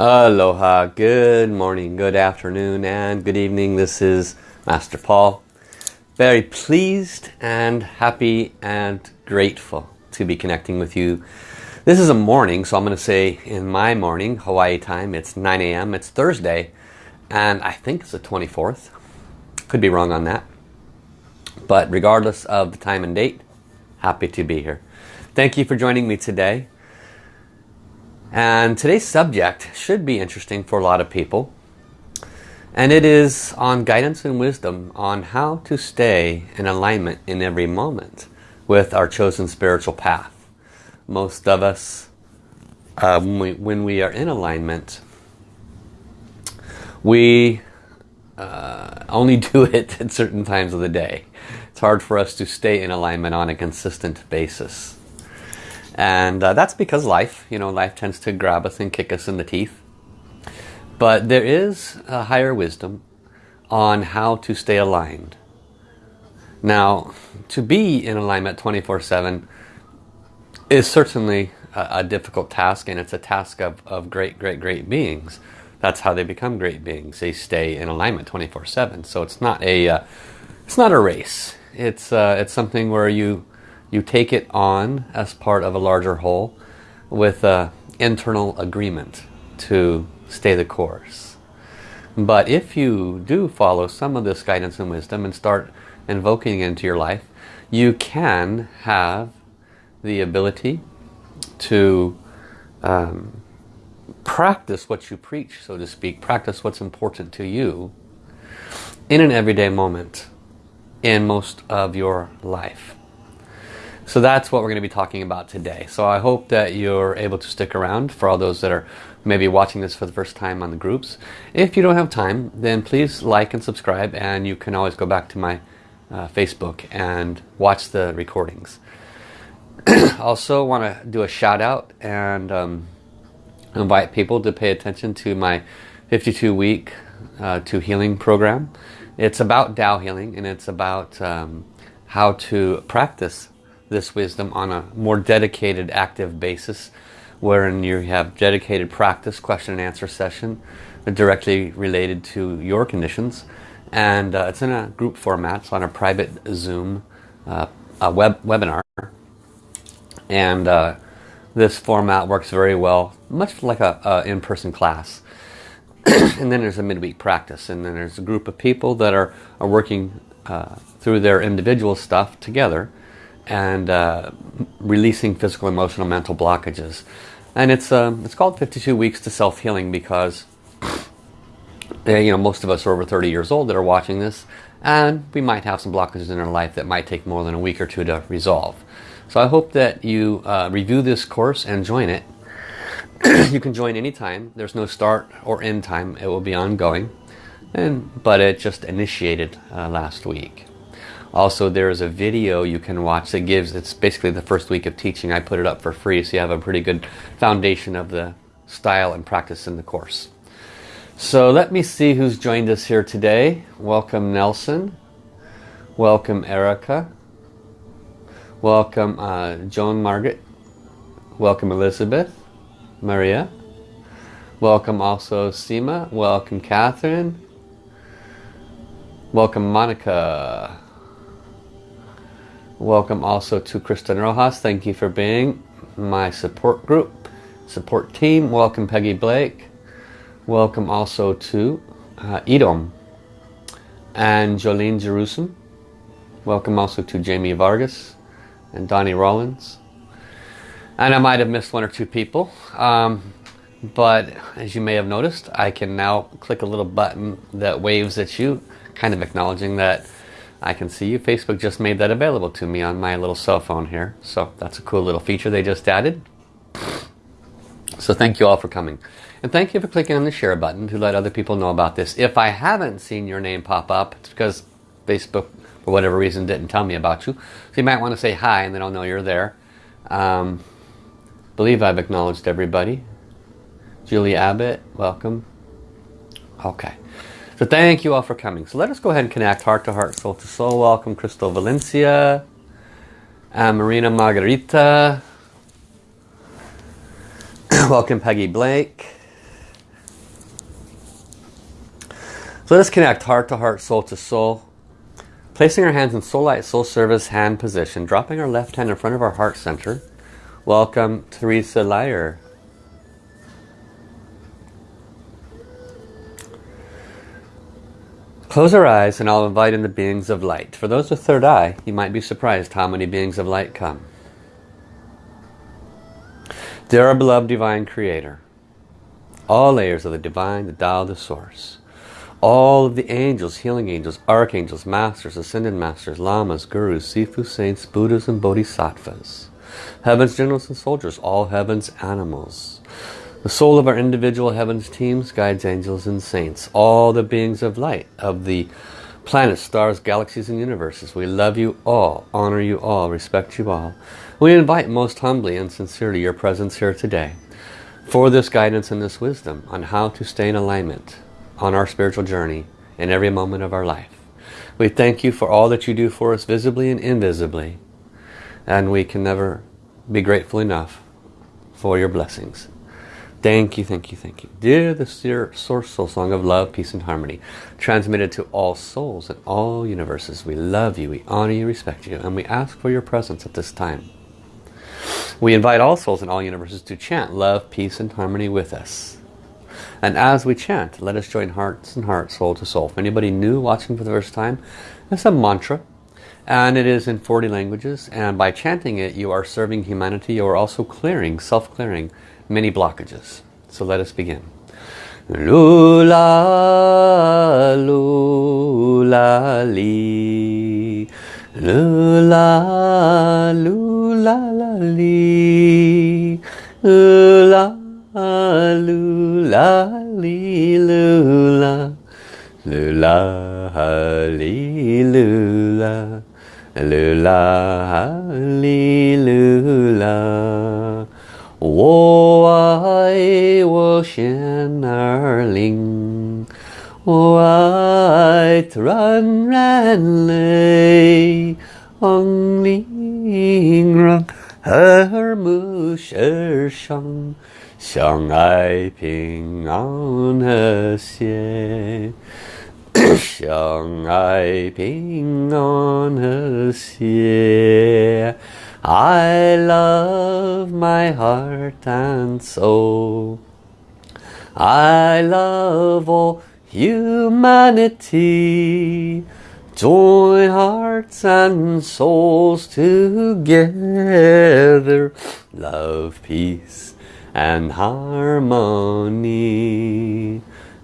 Aloha, good morning, good afternoon, and good evening. This is Master Paul. Very pleased and happy and grateful to be connecting with you. This is a morning, so I'm going to say in my morning, Hawaii time, it's 9 a.m. It's Thursday, and I think it's the 24th. Could be wrong on that. But regardless of the time and date, happy to be here. Thank you for joining me today. And today's subject should be interesting for a lot of people. And it is on guidance and wisdom on how to stay in alignment in every moment with our chosen spiritual path. Most of us, uh, when, we, when, we, are in alignment, we uh, only do it at certain times of the day. It's hard for us to stay in alignment on a consistent basis. And uh, that's because life, you know, life tends to grab us and kick us in the teeth. But there is a higher wisdom on how to stay aligned. Now, to be in alignment 24-7 is certainly a, a, difficult task and it's a task of, of great, great, great beings. That's how they become great beings. They stay in alignment 24-7. So it's not a, uh, it's not a race. It's, uh, it's something where you you take it on as part of a larger whole with an internal agreement to stay the course. But if you do follow some of this guidance and wisdom and start invoking it into your life, you can have the ability to um, practice what you preach, so to speak, practice what's important to you in an everyday moment in most of your life. So that's what we're going to be talking about today. So I hope that you're able to stick around for all those that are maybe watching this for the first time on the groups. If you don't have time, then please like and subscribe and you can always go back to my uh, Facebook and watch the recordings. also want to do a shout out and um, invite people to pay attention to my 52 week uh, to healing program. It's about Tao healing and it's about um, how to practice this wisdom on a more dedicated active basis wherein you have dedicated practice question and answer session directly related to your conditions. And uh, it's in a group format so on a private zoom uh, a web webinar. And uh, this format works very well much like a, a in-person class. And then there's a midweek practice and then there's a group of people that are, are working uh, through their individual stuff together and uh, releasing physical, emotional, mental blockages. And it's uh, it's called 52 Weeks to Self-Healing because eh, you know most of us are over 30 years old that are watching this and we might have some blockages in our life that might take more than a week or two to resolve. So I hope that you uh, review this course and join it. you can join anytime. There's no start or end time. It will be ongoing. And But it just initiated uh, last week. Also, there is a video you can watch that gives, it's basically the first week of teaching. I put it up for free so you have a pretty good foundation of the style and practice in the course. So let me see who's joined us here today. Welcome Nelson. Welcome Erica. Welcome uh, Joan Margaret. Welcome Elizabeth. Maria. Welcome also Seema. Welcome Catherine. Welcome Monica. Welcome also to Kristen Rojas. Thank you for being my support group, support team. Welcome Peggy Blake. Welcome also to uh, Edom and Jolene Jerusalem. Welcome also to Jamie Vargas and Donnie Rollins. And I might have missed one or two people. Um, but as you may have noticed, I can now click a little button that waves at you, kind of acknowledging that I can see you. Facebook just made that available to me on my little cell phone here. So that's a cool little feature they just added. So thank you all for coming. And thank you for clicking on the share button to let other people know about this. If I haven't seen your name pop up, it's because Facebook, for whatever reason, didn't tell me about you. So you might want to say hi and then I'll know you're there. Um, believe I've acknowledged everybody. Julie Abbott, welcome. Okay. So thank you all for coming. So let us go ahead and connect heart to heart, soul to soul. Welcome Crystal Valencia, uh, Marina Margarita. Welcome Peggy Blake. So let us connect heart to heart, soul to soul. Placing our hands in soul light, soul service, hand position. Dropping our left hand in front of our heart center. Welcome Teresa Lyer. Close our eyes and I'll invite in the beings of light. For those with third eye, you might be surprised how many beings of light come. Dear our beloved Divine Creator, all layers of the Divine, the Tao, the Source, all of the angels, healing angels, archangels, masters, ascended masters, lamas, gurus, sifu, saints, buddhas and bodhisattvas, heaven's generals and soldiers, all heaven's animals, the soul of our individual heavens teams, guides, angels and saints, all the beings of light, of the planets, stars, galaxies and universes. We love you all, honor you all, respect you all. We invite most humbly and sincerely your presence here today for this guidance and this wisdom on how to stay in alignment on our spiritual journey in every moment of our life. We thank you for all that you do for us visibly and invisibly. And we can never be grateful enough for your blessings. Thank you, thank you, thank you. Dear the Source Soul Song of Love, Peace and Harmony, transmitted to all souls and all universes. We love you, we honor you, respect you, and we ask for your presence at this time. We invite all souls in all universes to chant love, peace and harmony with us. And as we chant, let us join hearts and hearts, soul to soul. If anybody new watching for the first time, it's a mantra. And it is in 40 languages. And by chanting it, you are serving humanity. You are also clearing, self-clearing many blockages. So let us begin. Lula, lula, li. Lula, lula, la, li. Lula, lula, li, lula. Lula, li, lula. Lula, li, lula. 我爱我心儿灵。我爱团然泪，望灵让和睦世上相爱平安和谐，相爱平安和谐。 I love my heart and soul. I love all humanity. Join hearts and souls together. Love, peace and harmony.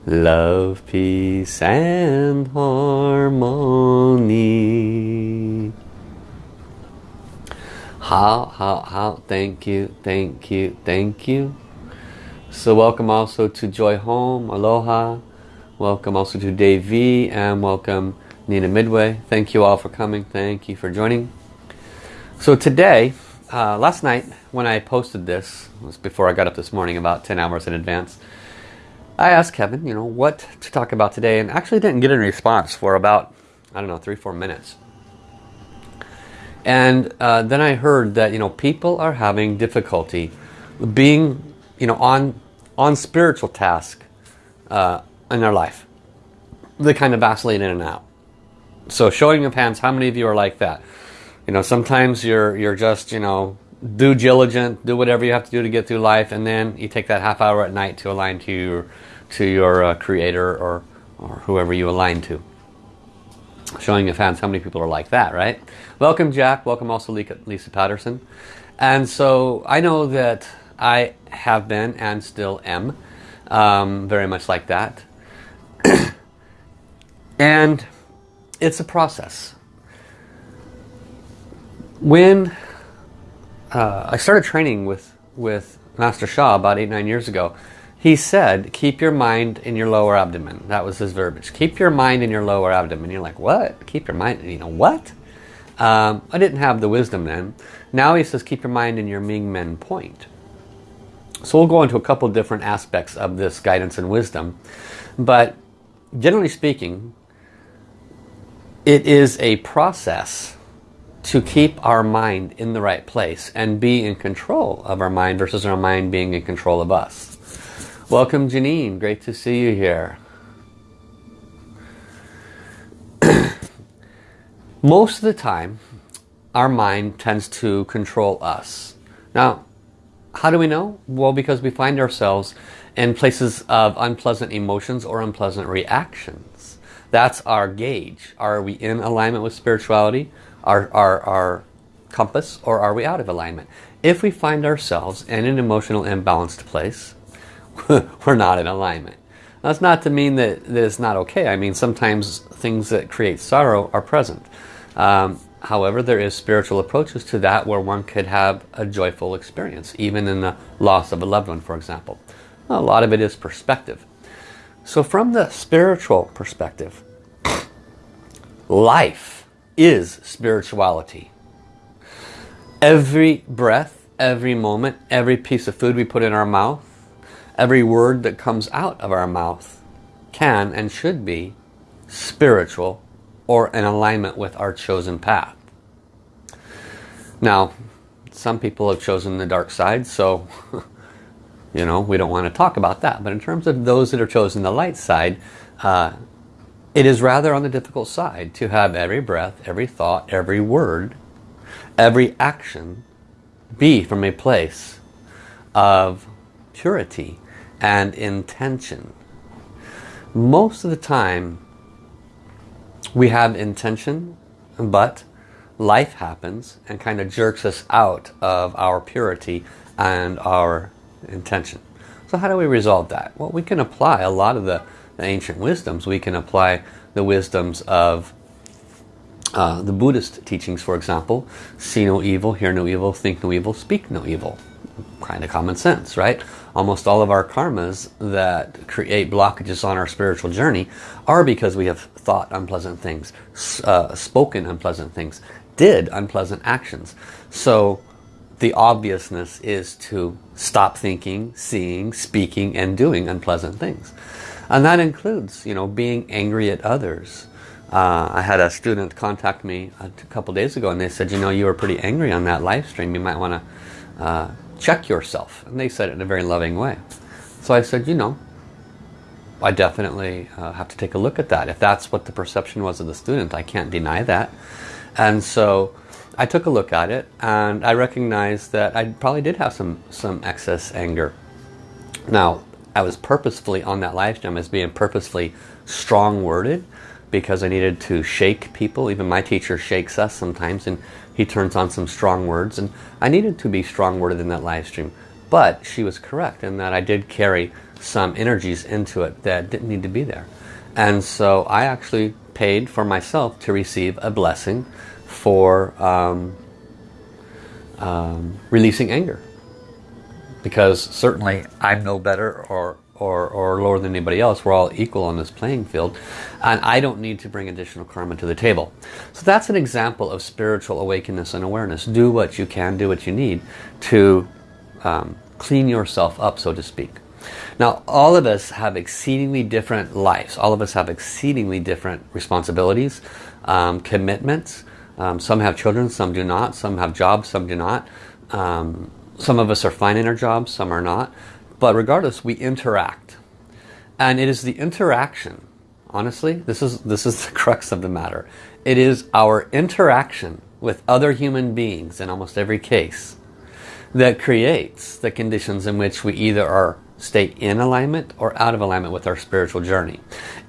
Love, peace and harmony. How, how, how, thank you, thank you, thank you. So welcome also to Joy Home, Aloha. Welcome also to Dave V and welcome Nina Midway. Thank you all for coming. Thank you for joining. So today, uh, last night when I posted this, was before I got up this morning about 10 hours in advance, I asked Heaven, you know, what to talk about today and actually didn't get any response for about, I don't know, three, four minutes. And uh, then I heard that, you know, people are having difficulty being, you know, on, on spiritual task uh, in their life. They kind of vacillate in and out. So showing of hands, how many of you are like that? You know, sometimes you're, you're just, you know, do diligent, do whatever you have to do to get through life, and then you take that half hour at night to align to your, to your uh, creator or, or whoever you align to showing of fans how many people are like that, right? Welcome, Jack. Welcome also Lisa Patterson. And so I know that I have been and still am um, very much like that. and it's a process. When uh, I started training with, with Master Sha about eight, nine years ago, he said, keep your mind in your lower abdomen. That was his verbiage. Keep your mind in your lower abdomen. You're like, what? Keep your mind, you know, what? Um, I didn't have the wisdom then. Now he says, keep your mind in your Ming Men point. So we'll go into a couple different aspects of this guidance and wisdom. But generally speaking, it is a process to keep our mind in the right place and be in control of our mind versus our mind being in control of us. Welcome Janine, great to see you here. Most of the time, our mind tends to control us. Now, how do we know? Well, because we find ourselves in places of unpleasant emotions or unpleasant reactions. That's our gauge. Are we in alignment with spirituality, our, our, our compass, or are we out of alignment? If we find ourselves in an emotional imbalanced place, we're not in alignment. That's not to mean that, that it's not okay. I mean, sometimes things that create sorrow are present. Um, however, there is spiritual approaches to that where one could have a joyful experience, even in the loss of a loved one, for example. A lot of it is perspective. So from the spiritual perspective, life is spirituality. Every breath, every moment, every piece of food we put in our mouth, every word that comes out of our mouth can and should be spiritual or in alignment with our chosen path. Now, some people have chosen the dark side, so you know, we don't want to talk about that. But in terms of those that are chosen the light side, uh, it is rather on the difficult side to have every breath, every thought, every word, every action be from a place of purity and intention. Most of the time we have intention but life happens and kind of jerks us out of our purity and our intention. So how do we resolve that? Well, we can apply a lot of the, the ancient wisdoms. We can apply the wisdoms of uh, the Buddhist teachings, for example. See no evil, hear no evil, think no evil, speak no evil. Kind of common sense, right? Almost all of our karmas that create blockages on our spiritual journey are because we have thought unpleasant things, uh, spoken unpleasant things, did unpleasant actions. So the obviousness is to stop thinking, seeing, speaking, and doing unpleasant things. And that includes, you know, being angry at others. Uh, I had a student contact me a couple days ago and they said, you know, you were pretty angry on that live stream. You might want to uh, check yourself. And they said it in a very loving way. So I said, you know, I definitely uh, have to take a look at that. If that's what the perception was of the student, I can't deny that. And so I took a look at it and I recognized that I probably did have some, some excess anger. Now, I was purposefully on that live stream as being purposefully strong-worded because I needed to shake people. Even my teacher shakes us sometimes and he turns on some strong words. And I needed to be strong-worded in that live stream. But she was correct in that I did carry some energies into it that didn't need to be there. And so I actually paid for myself to receive a blessing for um, um, releasing anger. Because certainly I'm no better or, or, or lower than anybody else. We're all equal on this playing field. And I don't need to bring additional karma to the table. So that's an example of spiritual awakeness and awareness. Do what you can, do what you need to um, clean yourself up, so to speak. Now, all of us have exceedingly different lives. All of us have exceedingly different responsibilities, um, commitments. Um, some have children, some do not. Some have jobs, some do not. Um, some of us are fine in our jobs, some are not. But regardless, we interact. And it is the interaction, honestly, this is, this is the crux of the matter. It is our interaction with other human beings in almost every case that creates the conditions in which we either are stay in alignment or out of alignment with our spiritual journey.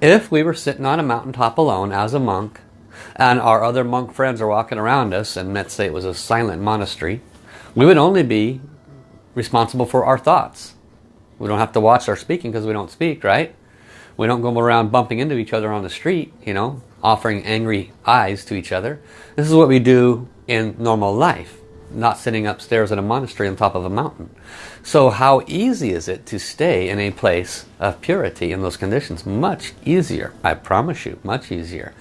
If we were sitting on a mountaintop alone as a monk and our other monk friends are walking around us and let's say it was a silent monastery, we would only be responsible for our thoughts. We don't have to watch our speaking because we don't speak, right? We don't go around bumping into each other on the street, you know, offering angry eyes to each other. This is what we do in normal life not sitting upstairs in a monastery on top of a mountain. So how easy is it to stay in a place of purity in those conditions? Much easier, I promise you, much easier.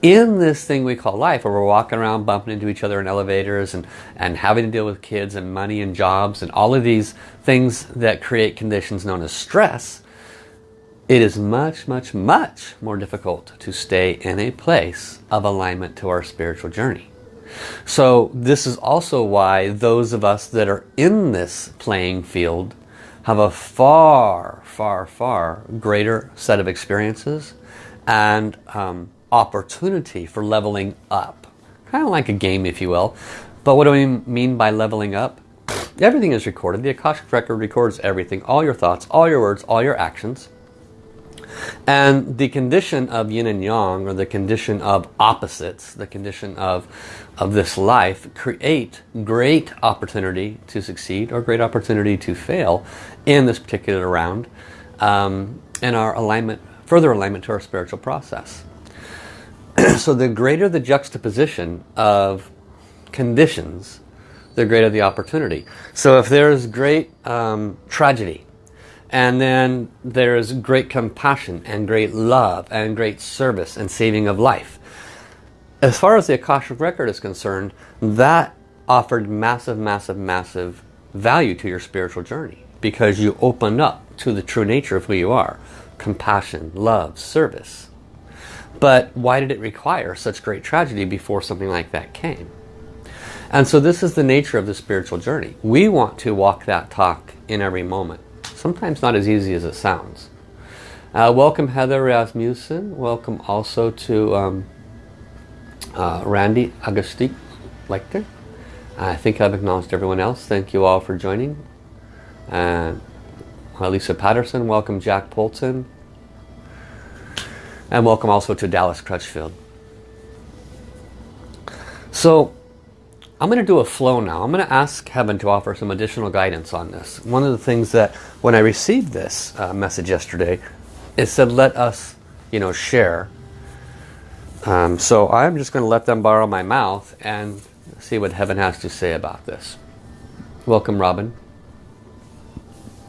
In this thing we call life, where we're walking around bumping into each other in elevators and, and having to deal with kids and money and jobs and all of these things that create conditions known as stress, it is much, much, much more difficult to stay in a place of alignment to our spiritual journey. So this is also why those of us that are in this playing field have a far, far, far greater set of experiences and um, opportunity for leveling up. Kind of like a game, if you will. But what do we mean by leveling up? Everything is recorded. The Akashic Record records everything. All your thoughts, all your words, all your actions. And the condition of yin and yang, or the condition of opposites, the condition of, of this life, create great opportunity to succeed or great opportunity to fail in this particular round um, in our alignment, further alignment to our spiritual process. so the greater the juxtaposition of conditions, the greater the opportunity. So if there's great um, tragedy, and then there's great compassion and great love and great service and saving of life. As far as the Akashic Record is concerned, that offered massive, massive, massive value to your spiritual journey because you opened up to the true nature of who you are. Compassion, love, service. But why did it require such great tragedy before something like that came? And so this is the nature of the spiritual journey. We want to walk that talk in every moment. Sometimes not as easy as it sounds. Uh, welcome Heather Rasmussen. Welcome also to um, uh, Randy Agustik Lecter. I think I've acknowledged everyone else. Thank you all for joining. Lisa Patterson, welcome Jack Polton. And welcome also to Dallas Crutchfield. So I'm going to do a flow now. I'm going to ask Heaven to offer some additional guidance on this. One of the things that when I received this uh, message yesterday, it said let us, you know, share. Um, so I'm just going to let them borrow my mouth and see what Heaven has to say about this. Welcome, Robin.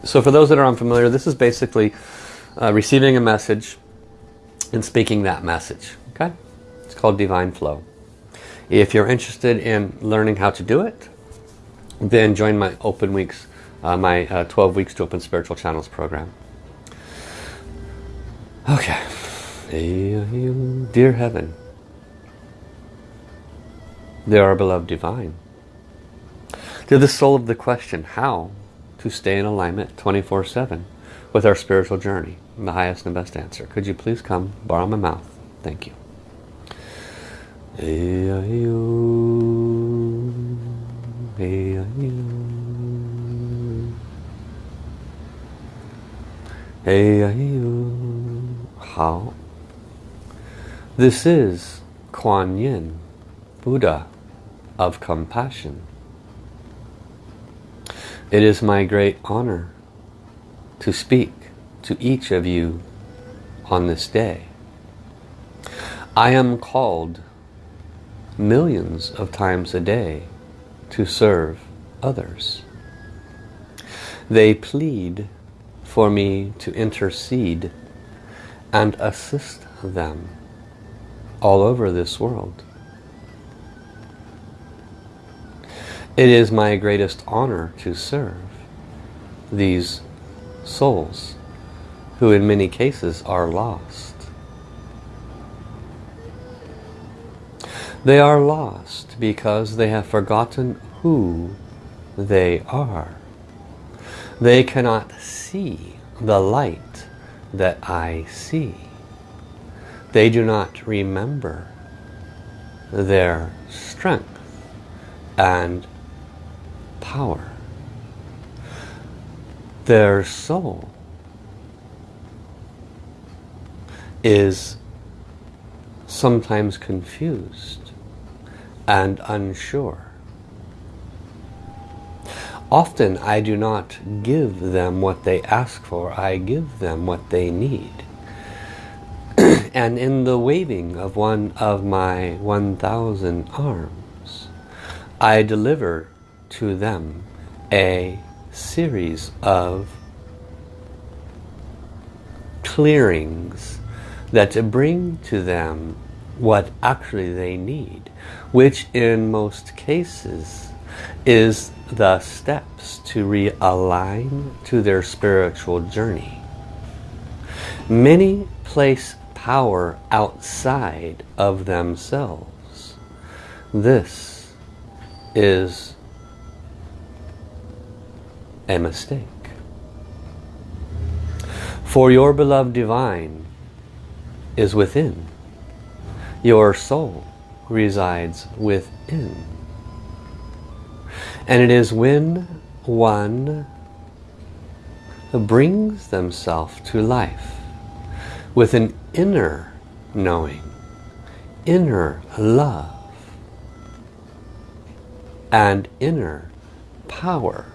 So for those that are unfamiliar, this is basically uh, receiving a message and speaking that message. Okay, It's called Divine Flow. If you're interested in learning how to do it, then join my open weeks, uh, my uh, 12 weeks to open spiritual channels program. Okay. Dear Heaven, dear our beloved divine, to the soul of the question, how to stay in alignment 24-7 with our spiritual journey, the highest and best answer. Could you please come borrow my mouth? Thank you. Hey, hey, How? This is Kuan Yin, Buddha of compassion. It is my great honor to speak to each of you on this day. I am called millions of times a day to serve others. They plead for me to intercede and assist them all over this world. It is my greatest honor to serve these souls who in many cases are lost. They are lost because they have forgotten who they are. They cannot see the light that I see. They do not remember their strength and power. Their soul is sometimes confused and unsure. Often I do not give them what they ask for, I give them what they need. And in the waving of one of my 1,000 arms, I deliver to them a series of clearings that bring to them what actually they need which in most cases is the steps to realign to their spiritual journey. Many place power outside of themselves. This is a mistake. For your beloved divine is within. Your soul resides within. And it is when one brings themselves to life with an inner knowing, inner love, and inner power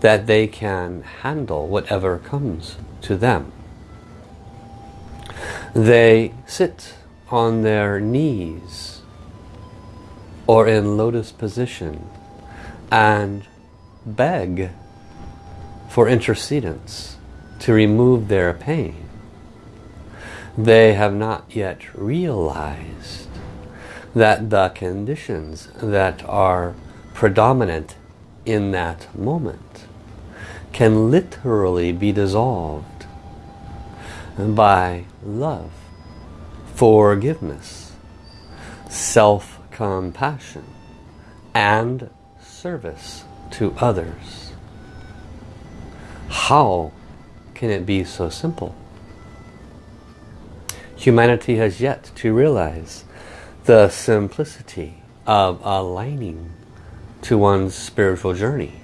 that they can handle whatever comes to them. They sit on their knees or in lotus position and beg for intercedence to remove their pain. They have not yet realized that the conditions that are predominant in that moment can literally be dissolved by love, forgiveness, self-compassion, and service to others. How can it be so simple? Humanity has yet to realize the simplicity of aligning to one's spiritual journey.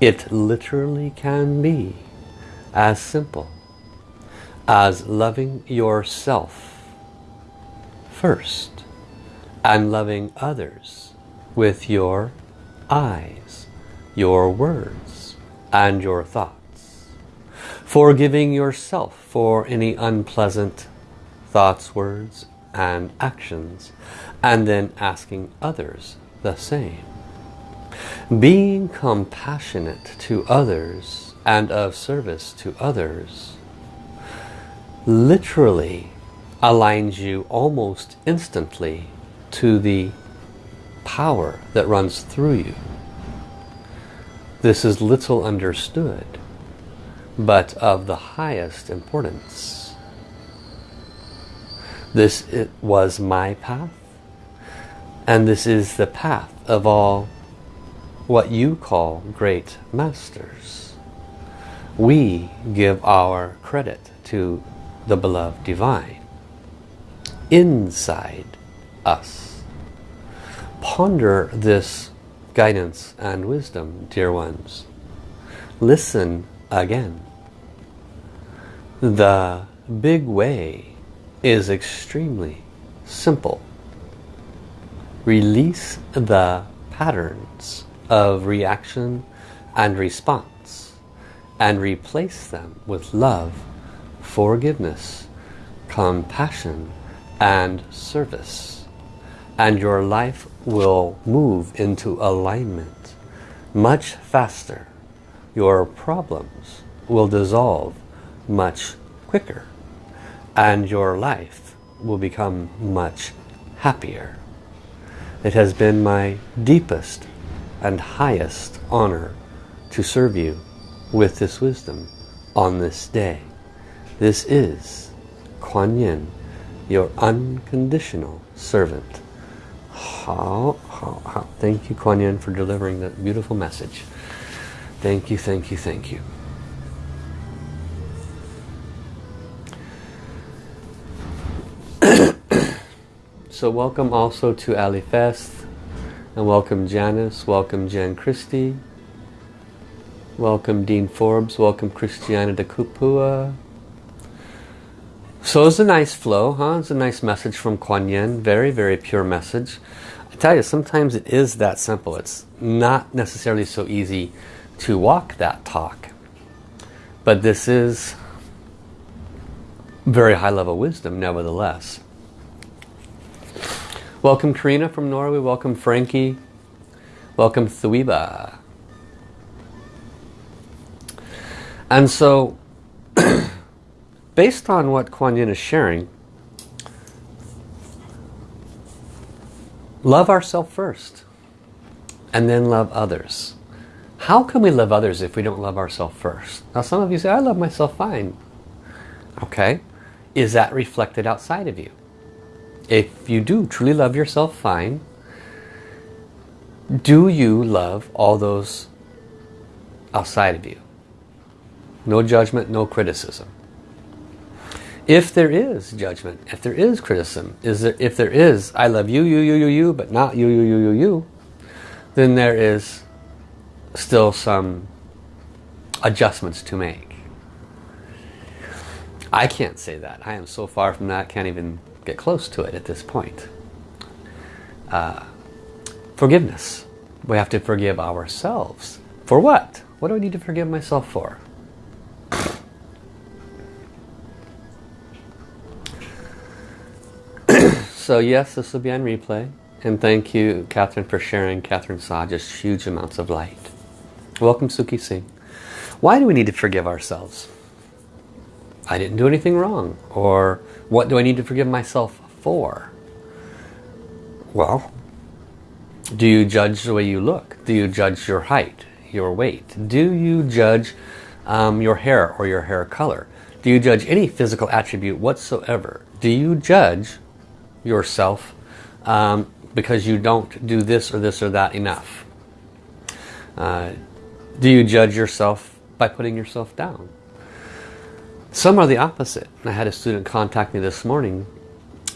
It literally can be as simple as loving yourself first and loving others with your eyes, your words, and your thoughts. Forgiving yourself for any unpleasant thoughts, words, and actions and then asking others the same. Being compassionate to others and of service to others literally aligns you almost instantly to the power that runs through you. This is little understood, but of the highest importance. This it was my path. And this is the path of all what you call great masters. We give our credit to the beloved divine inside us. Ponder this guidance and wisdom, dear ones. Listen again. The big way is extremely simple. Release the patterns of reaction and response and replace them with love, forgiveness, compassion and service. And your life will move into alignment much faster. Your problems will dissolve much quicker and your life will become much happier. It has been my deepest and highest honor to serve you with this wisdom on this day. This is Kuan Yin, your unconditional servant. How, how, how. Thank you, Kuan Yin, for delivering that beautiful message. Thank you, thank you, thank you. So welcome also to Ali Fest. And welcome Janice. Welcome Jan Christie. Welcome Dean Forbes. Welcome Christiana de Kupua. So it's a nice flow, huh? It's a nice message from Kuan Yin. Very, very pure message. I tell you, sometimes it is that simple. It's not necessarily so easy to walk that talk. But this is very high level wisdom nevertheless. Welcome Karina from Norway. Welcome Frankie. Welcome Thuiba. And so, based on what Kuan Yin is sharing, love ourselves first and then love others. How can we love others if we don't love ourselves first? Now some of you say, I love myself fine. Okay. Is that reflected outside of you? If you do truly love yourself, fine. Do you love all those outside of you? No judgment, no criticism. If there is judgment, if there is criticism, is there, if there is, I love you, you, you, you, you, but not you, you, you, you, you, then there is still some adjustments to make. I can't say that. I am so far from that, can't even get close to it at this point. Uh, forgiveness. We have to forgive ourselves. For what? What do I need to forgive myself for? so yes, this will be on replay. And thank you, Catherine, for sharing. Catherine saw just huge amounts of light. Welcome, Suki Singh. Why do we need to forgive ourselves? I didn't do anything wrong. Or what do I need to forgive myself for? Well, do you judge the way you look? Do you judge your height, your weight? Do you judge um, your hair or your hair color? Do you judge any physical attribute whatsoever? Do you judge yourself um, because you don't do this or this or that enough? Uh, do you judge yourself by putting yourself down? Some are the opposite. I had a student contact me this morning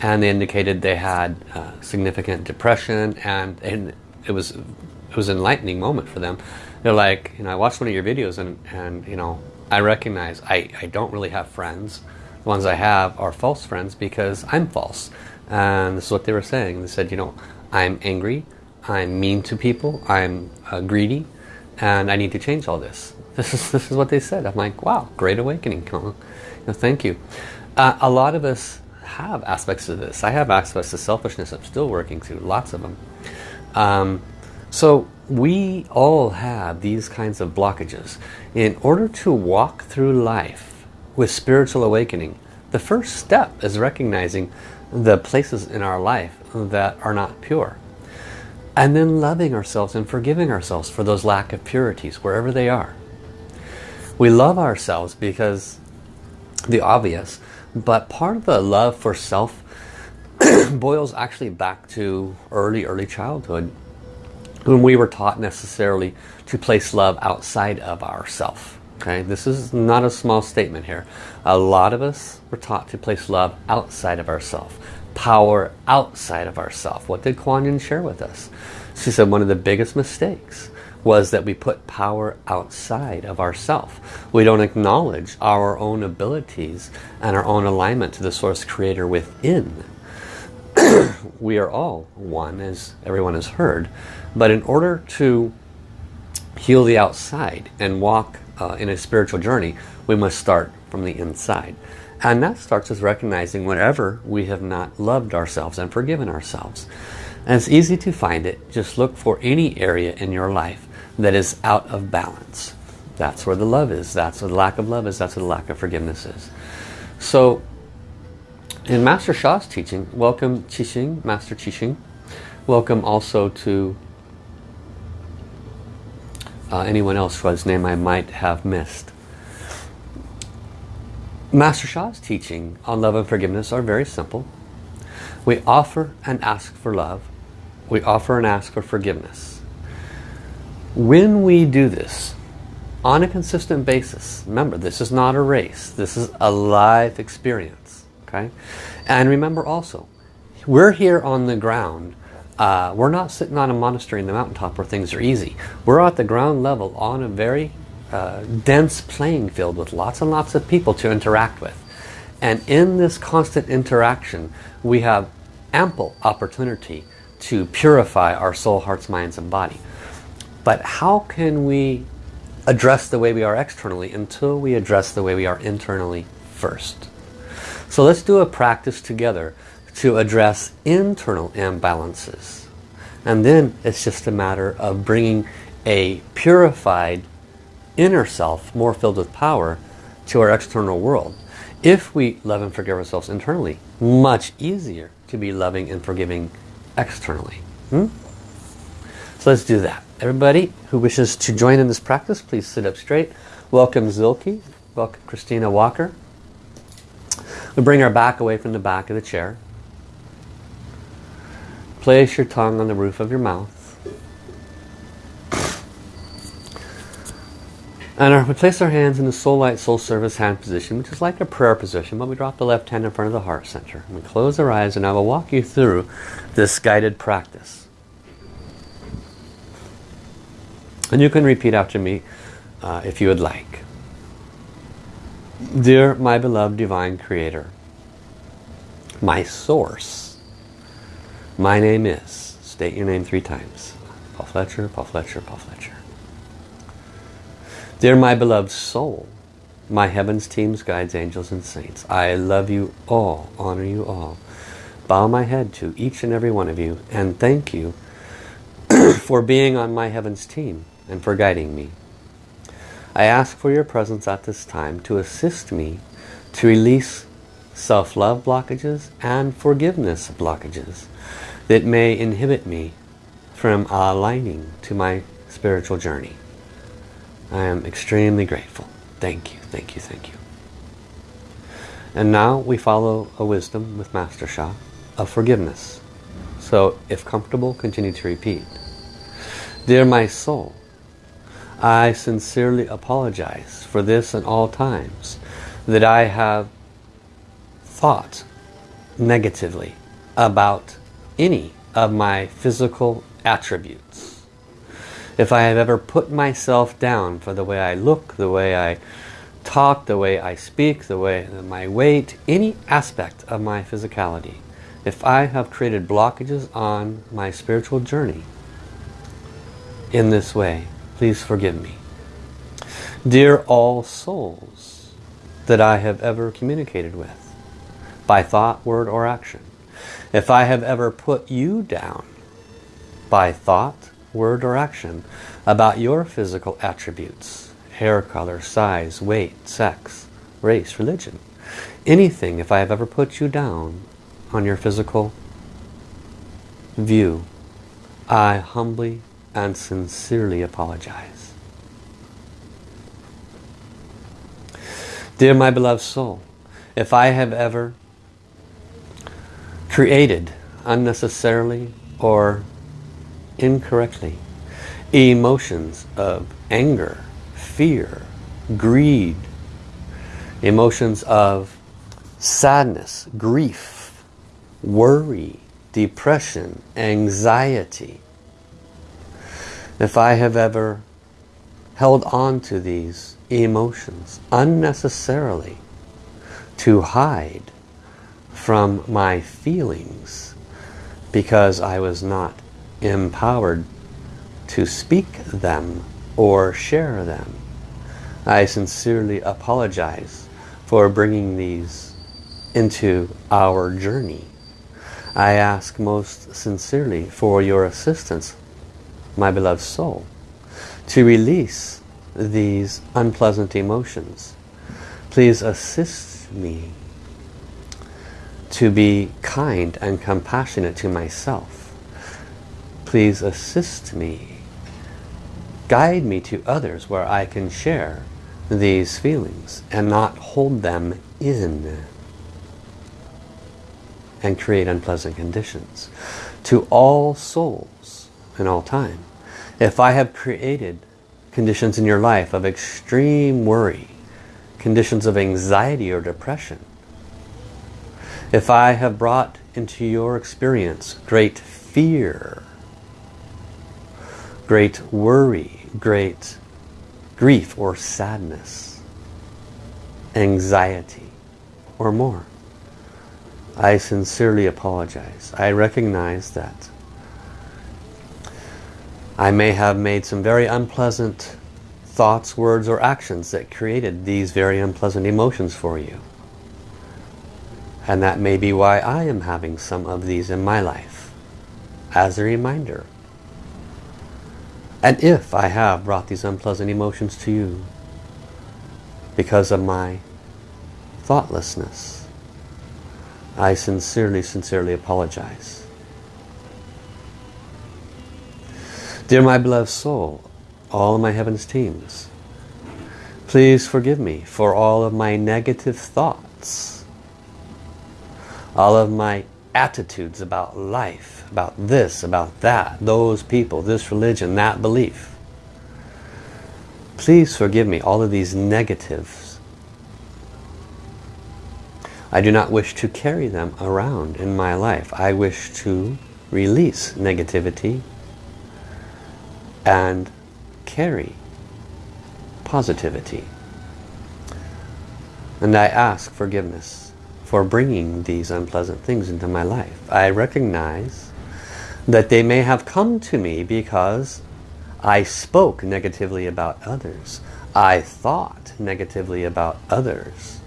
and they indicated they had uh, significant depression and, and it was it was an enlightening moment for them. They're like, you know, I watched one of your videos and, and you know, I recognize I, I don't really have friends. The ones I have are false friends because I'm false. And this is what they were saying. They said, you know, I'm angry, I'm mean to people, I'm uh, greedy, and I need to change all this. This is, this is what they said. I'm like, wow, great awakening. Know, thank you. Uh, a lot of us have aspects of this. I have aspects of selfishness I'm still working through, lots of them. Um, so we all have these kinds of blockages. In order to walk through life with spiritual awakening, the first step is recognizing the places in our life that are not pure. And then loving ourselves and forgiving ourselves for those lack of purities, wherever they are. We love ourselves because the obvious, but part of the love for self boils actually back to early, early childhood when we were taught necessarily to place love outside of ourself. Okay, this is not a small statement here. A lot of us were taught to place love outside of ourself, power outside of ourself. What did Kuan Yin share with us? She said one of the biggest mistakes was that we put power outside of ourself. We don't acknowledge our own abilities and our own alignment to the source creator within. we are all one as everyone has heard but in order to heal the outside and walk uh, in a spiritual journey we must start from the inside and that starts with recognizing whenever we have not loved ourselves and forgiven ourselves and it's easy to find it just look for any area in your life that is out of balance that's where the love is that's where the lack of love is that's where the lack of forgiveness is so in Master Sha's teaching, welcome Qixing, Master Qixing. Welcome also to uh, anyone else whose name I might have missed. Master Sha's teaching on love and forgiveness are very simple. We offer and ask for love. We offer and ask for forgiveness. When we do this on a consistent basis, remember this is not a race. This is a life experience okay and remember also we're here on the ground uh, we're not sitting on a monastery in the mountaintop where things are easy we're at the ground level on a very uh, dense playing field with lots and lots of people to interact with and in this constant interaction we have ample opportunity to purify our soul, hearts, minds and body. But how can we address the way we are externally until we address the way we are internally first? So let's do a practice together to address internal imbalances. And then it's just a matter of bringing a purified inner self, more filled with power, to our external world. If we love and forgive ourselves internally, much easier to be loving and forgiving externally. Hmm? So let's do that. Everybody who wishes to join in this practice, please sit up straight. Welcome Zilke. Welcome Christina Walker. We bring our back away from the back of the chair. Place your tongue on the roof of your mouth. And we place our hands in the soul light, soul service hand position, which is like a prayer position, but we drop the left hand in front of the heart center. And we close our eyes and I will walk you through this guided practice. And you can repeat after me uh, if you would like. Dear my beloved Divine Creator, my source, my name is, state your name three times, Paul Fletcher, Paul Fletcher, Paul Fletcher. Dear my beloved soul, my heavens, teams, guides, angels, and saints, I love you all, honor you all. Bow my head to each and every one of you and thank you for being on my heavens team and for guiding me. I ask for your presence at this time to assist me to release self-love blockages and forgiveness blockages that may inhibit me from aligning to my spiritual journey. I am extremely grateful. Thank you, thank you, thank you. And now we follow a wisdom with Master Sha of forgiveness. So if comfortable, continue to repeat. Dear my soul, I sincerely apologize for this and all times that I have thought negatively about any of my physical attributes. If I have ever put myself down for the way I look, the way I talk, the way I speak, the way my weight, any aspect of my physicality, if I have created blockages on my spiritual journey in this way, please forgive me. Dear all souls that I have ever communicated with, by thought, word, or action, if I have ever put you down by thought, word or action about your physical attributes, hair color, size, weight, sex, race, religion. Anything, if I have ever put you down on your physical view, I humbly and sincerely apologize. Dear my beloved soul, if I have ever created unnecessarily or incorrectly. Emotions of anger, fear, greed, emotions of sadness, grief, worry, depression, anxiety. If I have ever held on to these emotions unnecessarily to hide from my feelings because I was not empowered to speak them or share them. I sincerely apologize for bringing these into our journey. I ask most sincerely for your assistance, my beloved soul, to release these unpleasant emotions. Please assist me to be kind and compassionate to myself please assist me. Guide me to others where I can share these feelings and not hold them in and create unpleasant conditions. To all souls in all time, if I have created conditions in your life of extreme worry, conditions of anxiety or depression, if I have brought into your experience great fear, great worry, great grief or sadness, anxiety, or more. I sincerely apologize. I recognize that I may have made some very unpleasant thoughts, words, or actions that created these very unpleasant emotions for you. And that may be why I am having some of these in my life. As a reminder, and if I have brought these unpleasant emotions to you because of my thoughtlessness, I sincerely, sincerely apologize. Dear my beloved soul, all of my heavens teams, please forgive me for all of my negative thoughts, all of my attitudes about life, about this, about that, those people, this religion, that belief. Please forgive me all of these negatives. I do not wish to carry them around in my life. I wish to release negativity and carry positivity. And I ask forgiveness for bringing these unpleasant things into my life. I recognize that they may have come to me because I spoke negatively about others. I thought negatively about others.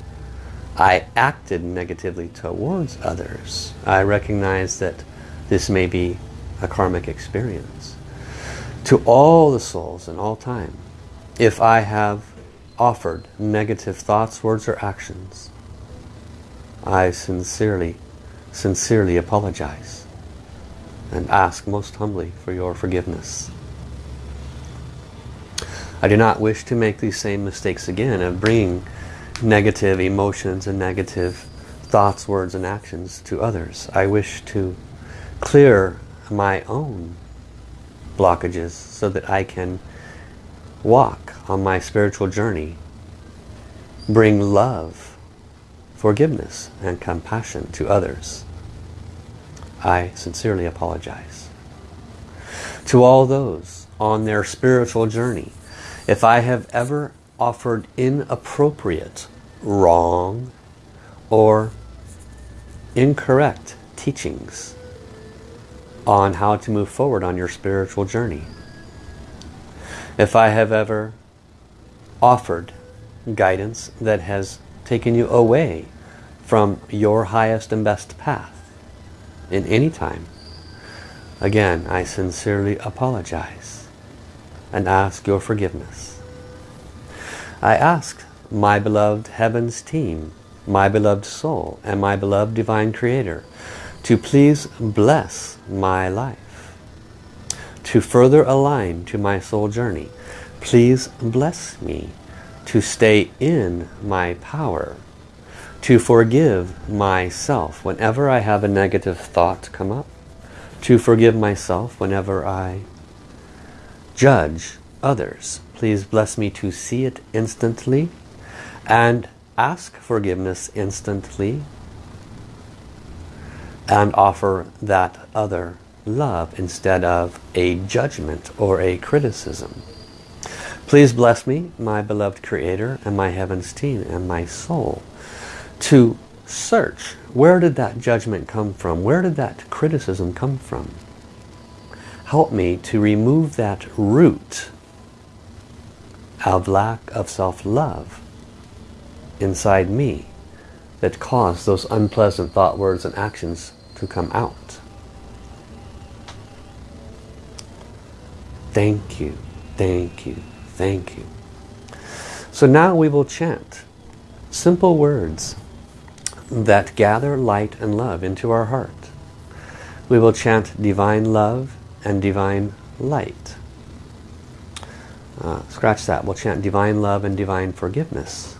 I acted negatively towards others. I recognize that this may be a karmic experience. To all the souls in all time, if I have offered negative thoughts, words, or actions, I sincerely, sincerely apologize and ask most humbly for your forgiveness. I do not wish to make these same mistakes again of bringing negative emotions and negative thoughts, words, and actions to others. I wish to clear my own blockages so that I can walk on my spiritual journey, bring love, forgiveness, and compassion to others. I sincerely apologize. To all those on their spiritual journey, if I have ever offered inappropriate, wrong, or incorrect teachings on how to move forward on your spiritual journey. If I have ever offered guidance that has taken you away from your highest and best path in any time, again, I sincerely apologize and ask your forgiveness. I ask my beloved Heavens team, my beloved soul, and my beloved Divine Creator to please bless my life. To further align to my soul journey, please bless me to stay in my power, to forgive myself whenever I have a negative thought come up, to forgive myself whenever I judge others. Please bless me to see it instantly and ask forgiveness instantly and offer that other love instead of a judgment or a criticism. Please bless me, my beloved Creator, and my Heavens team, and my soul, to search where did that judgment come from? Where did that criticism come from? Help me to remove that root of lack of self-love inside me that cause those unpleasant thought, words, and actions to come out. Thank you, thank you, thank you. So now we will chant simple words that gather light and love into our heart. We will chant divine love and divine light. Uh, scratch that. We'll chant divine love and divine forgiveness.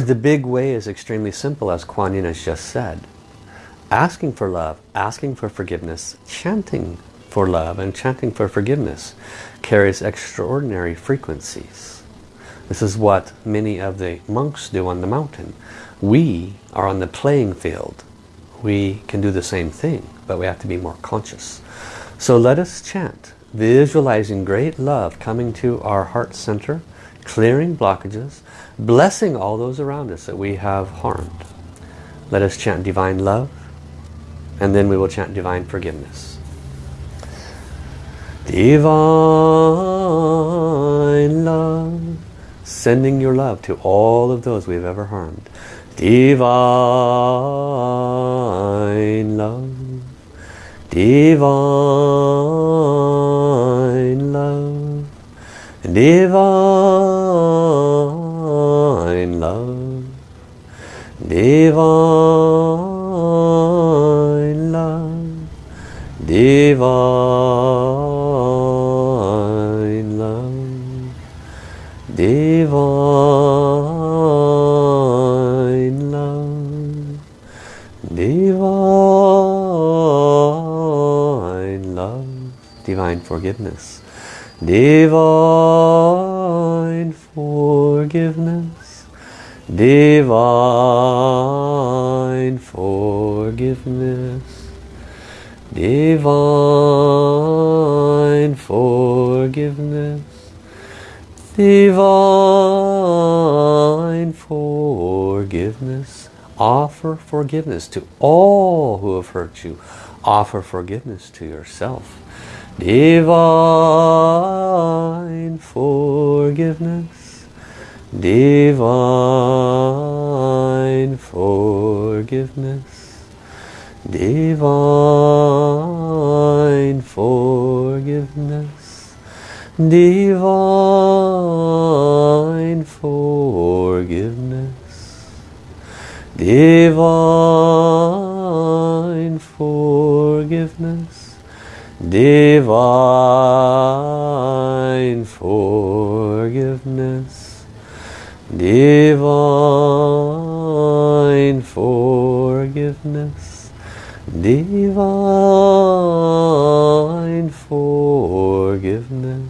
the big way is extremely simple as Kuan Yin has just said asking for love, asking for forgiveness, chanting for love and chanting for forgiveness carries extraordinary frequencies. This is what many of the monks do on the mountain. We are on the playing field. We can do the same thing, but we have to be more conscious. So let us chant, visualizing great love coming to our heart center, clearing blockages, blessing all those around us that we have harmed. Let us chant divine love, and then we will chant divine forgiveness. Divine love, sending your love to all of those we've ever harmed. Divine love, divine love, divine divine love divine love, divine love, divine love, divine forgiveness, divine divine forgiveness, divine forgiveness, divine forgiveness. Offer forgiveness to all who have hurt you. Offer forgiveness to yourself. Divine forgiveness, divine forgiveness, divine forgiveness, divine forgiveness, divine forgiveness. Divine forgiveness, divine forgiveness, divine forgiveness.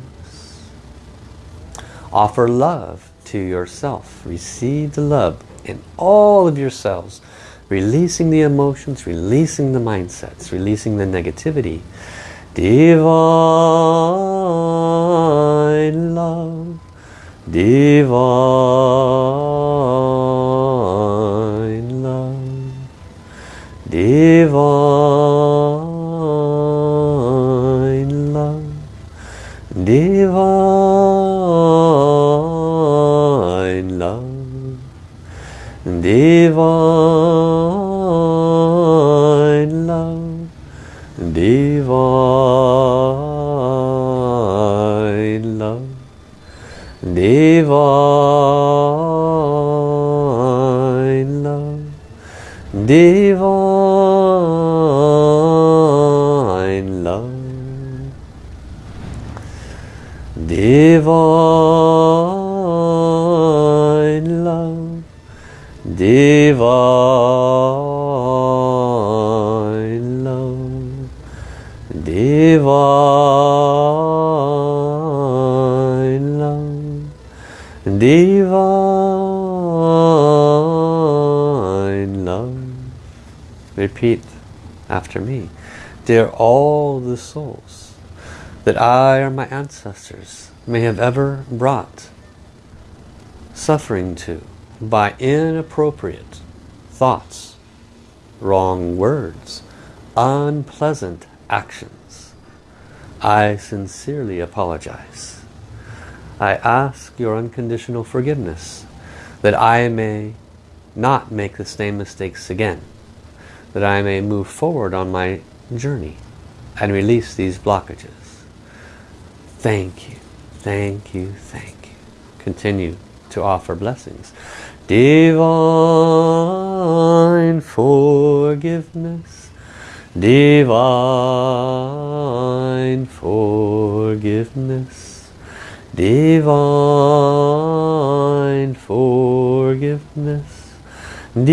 Offer love to yourself. Receive the love in all of yourselves. Releasing the emotions, releasing the mindsets, releasing the negativity divine divine love, divine Dear all the souls that I or my ancestors may have ever brought suffering to by inappropriate thoughts, wrong words, unpleasant actions. I sincerely apologize. I ask your unconditional forgiveness that I may not make the same mistakes again, that I may move forward on my journey and release these blockages. Thank you, thank you, thank you. Continue to offer blessings. Divine forgiveness, divine forgiveness, divine forgiveness, divine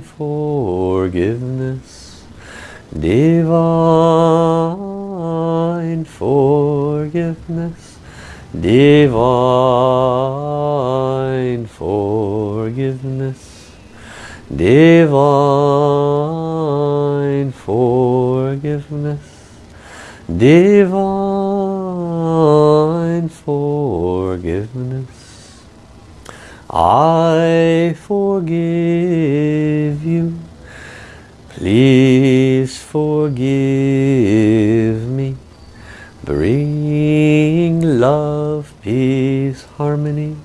forgiveness, divine forgiveness, divine forgiveness, divine forgiveness, divine forgiveness. I forgive you. Please forgive me. Bring love, peace, harmony.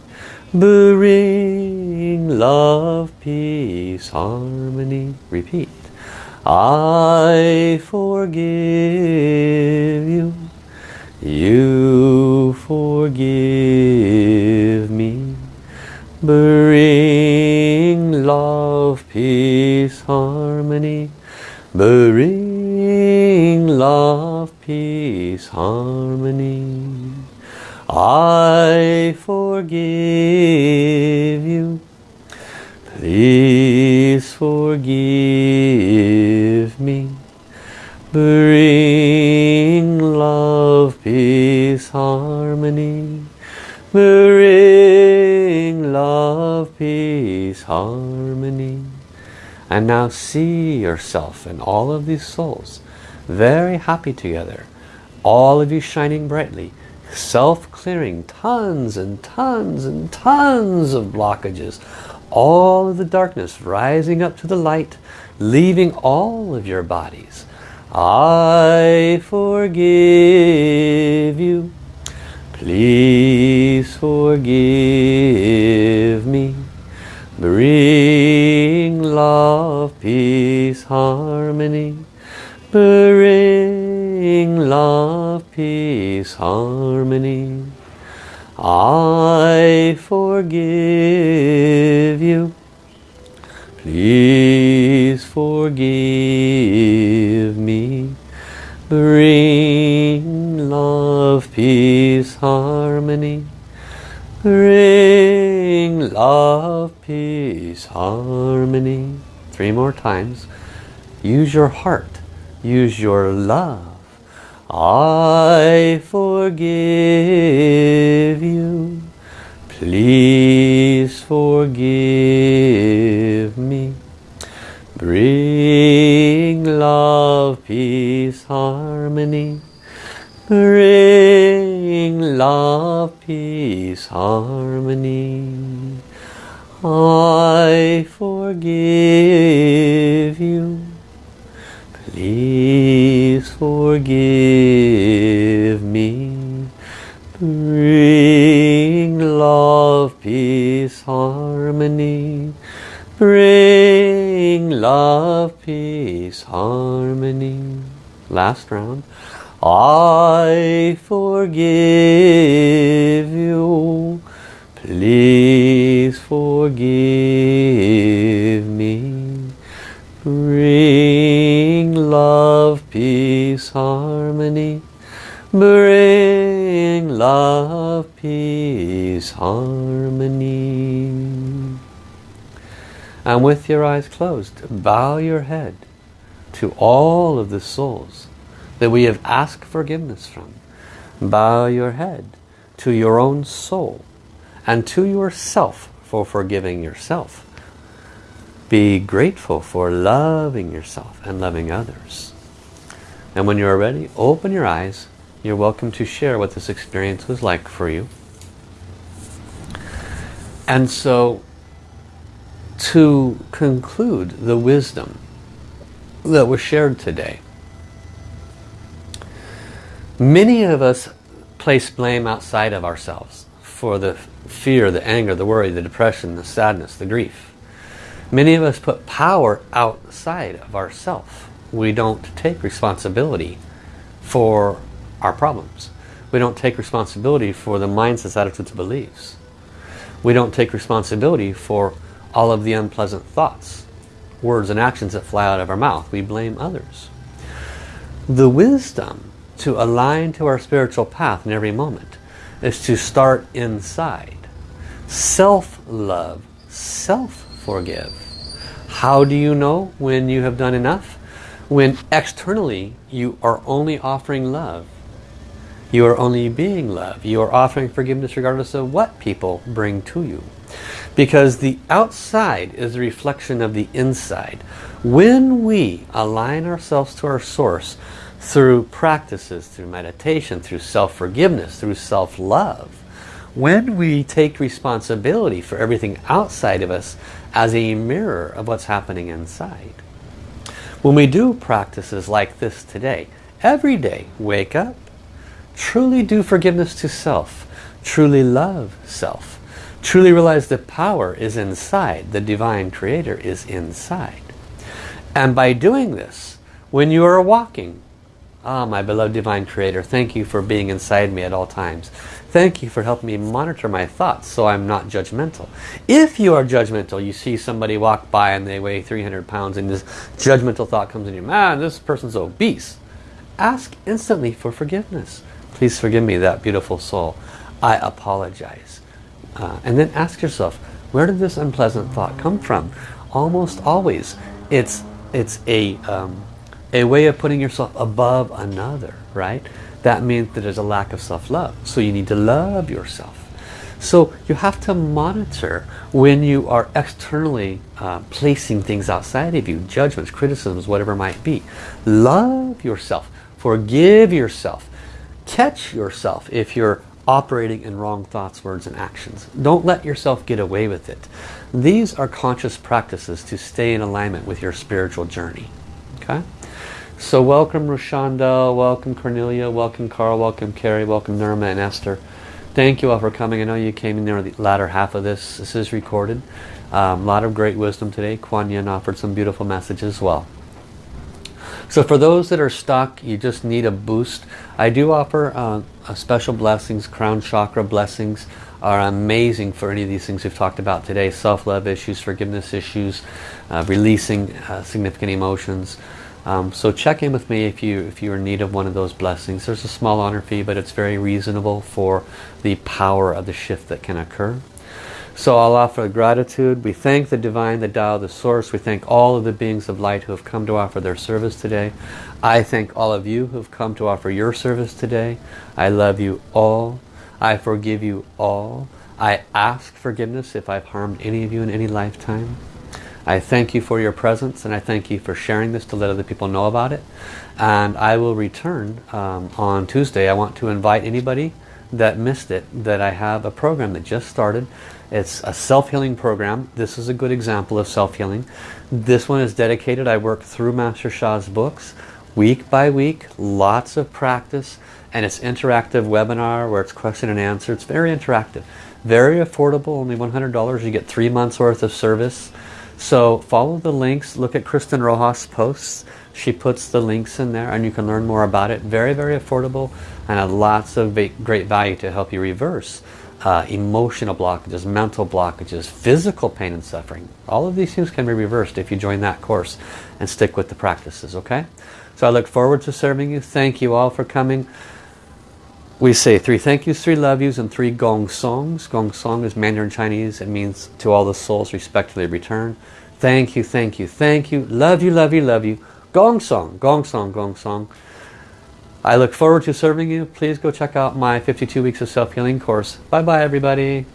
Bring love, peace, harmony. Repeat. I forgive you. You forgive me. Bring love, peace, harmony. Bring love, peace, harmony. I forgive you. Please forgive me. Bring love, peace, harmony. Bring harmony. And now see yourself and all of these souls very happy together. All of you shining brightly. Self-clearing tons and tons and tons of blockages. All of the darkness rising up to the light. Leaving all of your bodies. I forgive you. Please forgive me. Bring love, peace, harmony. Bring love, peace, harmony. I forgive you. Please forgive me. Bring love, peace, harmony. Bring love, peace, harmony. Three more times. Use your heart. Use your love. I forgive you. Please forgive me. Bring love, peace, harmony. Bring love, peace, harmony. I forgive you. Please forgive me. Bring love, peace, harmony. Bring love, peace, harmony. Last round. I forgive you. Please forgive me. Bring love, peace, harmony. Bring love, peace, harmony. And with your eyes closed, bow your head to all of the souls that we have asked forgiveness from. Bow your head to your own soul and to yourself for forgiving yourself. Be grateful for loving yourself and loving others. And when you're ready, open your eyes. You're welcome to share what this experience was like for you. And so, to conclude the wisdom that was shared today, many of us place blame outside of ourselves for the fear, the anger, the worry, the depression, the sadness, the grief. Many of us put power outside of ourselves. We don't take responsibility for our problems. We don't take responsibility for the mindsets, attitudes, beliefs. We don't take responsibility for all of the unpleasant thoughts, words and actions that fly out of our mouth. We blame others. The wisdom to align to our spiritual path in every moment is to start inside. Self-love, self-forgive. How do you know when you have done enough? When externally you are only offering love. You are only being love. You are offering forgiveness regardless of what people bring to you. Because the outside is a reflection of the inside. When we align ourselves to our source, through practices, through meditation, through self-forgiveness, through self-love. When we take responsibility for everything outside of us as a mirror of what's happening inside. When we do practices like this today, every day, wake up, truly do forgiveness to self, truly love self, truly realize the power is inside, the divine creator is inside. And by doing this, when you are walking, Ah, my beloved Divine Creator, thank you for being inside me at all times. Thank you for helping me monitor my thoughts so I'm not judgmental. If you are judgmental, you see somebody walk by and they weigh 300 pounds and this judgmental thought comes in you, man, this person's obese. Ask instantly for forgiveness. Please forgive me, that beautiful soul. I apologize. Uh, and then ask yourself, where did this unpleasant thought come from? Almost always, it's, it's a... Um, a way of putting yourself above another, right? That means that there's a lack of self-love. So you need to love yourself. So you have to monitor when you are externally uh, placing things outside of you, judgments, criticisms, whatever might be. Love yourself. Forgive yourself. Catch yourself if you're operating in wrong thoughts, words, and actions. Don't let yourself get away with it. These are conscious practices to stay in alignment with your spiritual journey. Okay? So welcome Rushanda, welcome Cornelia, welcome Carl, welcome Carrie, welcome Nirma and Esther. Thank you all for coming. I know you came in there the latter half of this. This is recorded. A um, lot of great wisdom today. Kuan Yin offered some beautiful messages as well. So for those that are stuck, you just need a boost. I do offer uh, special blessings, crown chakra blessings are amazing for any of these things we've talked about today. Self-love issues, forgiveness issues, uh, releasing uh, significant emotions. Um, so check in with me if you if you're in need of one of those blessings. There's a small honor fee, but it's very reasonable for the power of the shift that can occur. So I'll offer gratitude. We thank the Divine, the Tao, the Source. We thank all of the beings of light who have come to offer their service today. I thank all of you who have come to offer your service today. I love you all. I forgive you all. I ask forgiveness if I've harmed any of you in any lifetime. I thank you for your presence and I thank you for sharing this to let other people know about it. And I will return um, on Tuesday. I want to invite anybody that missed it that I have a program that just started it's a self-healing program. This is a good example of self-healing. This one is dedicated. I work through Master Sha's books week by week. Lots of practice. And it's interactive webinar where it's question and answer. It's very interactive. Very affordable. Only $100. You get three months worth of service. So follow the links. Look at Kristen Rojas' posts. She puts the links in there and you can learn more about it. Very, very affordable and lots of great value to help you reverse uh, emotional blockages, mental blockages, physical pain and suffering. All of these things can be reversed if you join that course and stick with the practices, okay? So I look forward to serving you. Thank you all for coming. We say three thank yous, three love yous, and three gong songs. Gong song is Mandarin Chinese. It means to all the souls respectfully return. Thank you, thank you, thank you. Love you, love you, love you. Gong song, gong song, gong song. I look forward to serving you. Please go check out my 52 Weeks of Self-Healing course. Bye-bye, everybody.